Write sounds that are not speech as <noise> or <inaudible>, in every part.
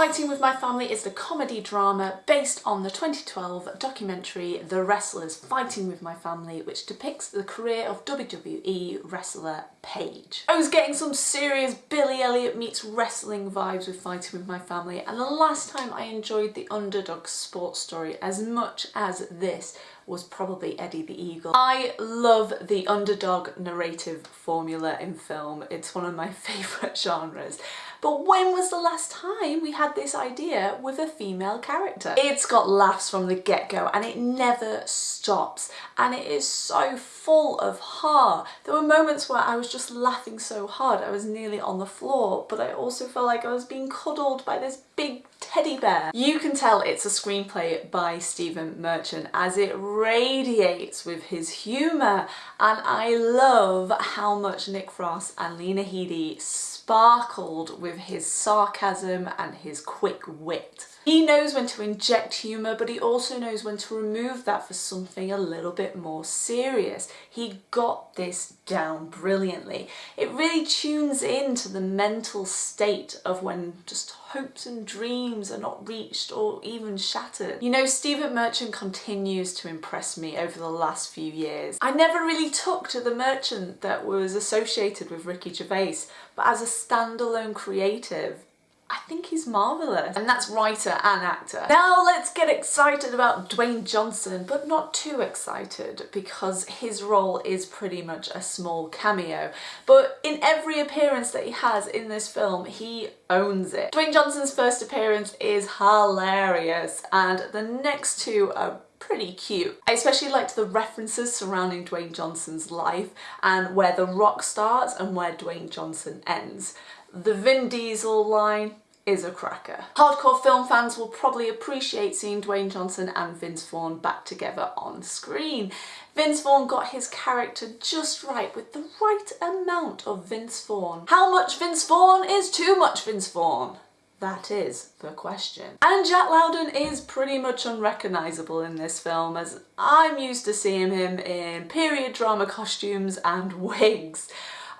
Fighting with My Family is the comedy drama based on the 2012 documentary The Wrestlers Fighting with My Family which depicts the career of WWE wrestler Paige. I was getting some serious Billy Elliot meets wrestling vibes with Fighting with My Family and the last time I enjoyed the underdog sports story as much as this was probably Eddie the Eagle. I love the underdog narrative formula in film. It's one of my <laughs> favourite genres. But when was the last time we had this idea with a female character? It's got laughs from the get-go and it never stops and it is so full of heart. There were moments where I was just laughing so hard I was nearly on the floor but I also felt like I was being cuddled by this big teddy bear. You can tell it's a screenplay by Stephen Merchant as it radiates with his humour and I love how much Nick Frost and Lena Headey sparkled with his sarcasm and his quick wit. He knows when to inject humour but he also knows when to remove that for something a little bit more serious. He got this down brilliantly. It really tunes into the mental state of when just hopes and dreams are not reached or even shattered. You know, Stephen Merchant continues to impress me over the last few years. I never really took to the Merchant that was associated with Ricky Gervais, but as a standalone creative, I think he's marvellous. And that's writer and actor. Now let's get excited about Dwayne Johnson, but not too excited because his role is pretty much a small cameo. But in every appearance that he has in this film, he owns it. Dwayne Johnson's first appearance is hilarious and the next two are pretty cute. I especially liked the references surrounding Dwayne Johnson's life and where The Rock starts and where Dwayne Johnson ends. The Vin Diesel line is a cracker. Hardcore film fans will probably appreciate seeing Dwayne Johnson and Vince Vaughn back together on screen. Vince Vaughn got his character just right with the right amount of Vince Vaughn. How much Vince Vaughn is too much Vince Vaughn? That is the question. And Jack Lowden is pretty much unrecognisable in this film as I'm used to seeing him in period drama costumes and <laughs> wigs.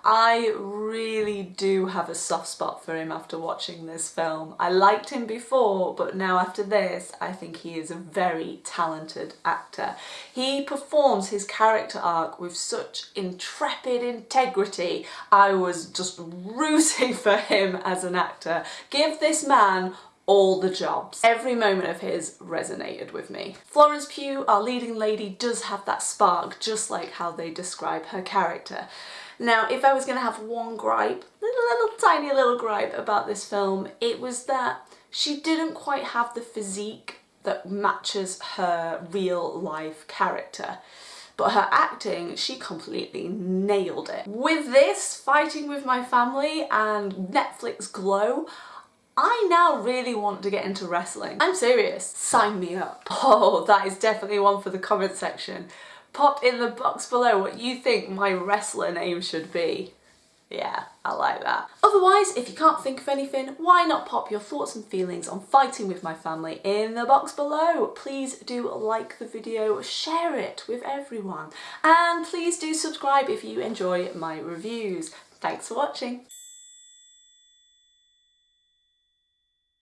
I really do have a soft spot for him after watching this film. I liked him before, but now after this, I think he is a very talented actor. He performs his character arc with such intrepid integrity. I was just rooting for him as an actor. Give this man all the jobs. Every moment of his resonated with me. Florence Pugh, our leading lady, does have that spark, just like how they describe her character. Now, if I was going to have one gripe, little, little tiny little gripe about this film, it was that she didn't quite have the physique that matches her real life character. But her acting, she completely nailed it. With this, Fighting With My Family and Netflix Glow, I now really want to get into wrestling. I'm serious, sign me up. <laughs> Oh, that is definitely one for the comment section. Pop in the box below what you think my wrestler name should be. Yeah, I like that. Otherwise, if you can't think of anything, why not pop your thoughts and feelings on fighting with my family in the box below. Please do like the video, share it with everyone, and please do subscribe if you enjoy my reviews. Thanks for watching.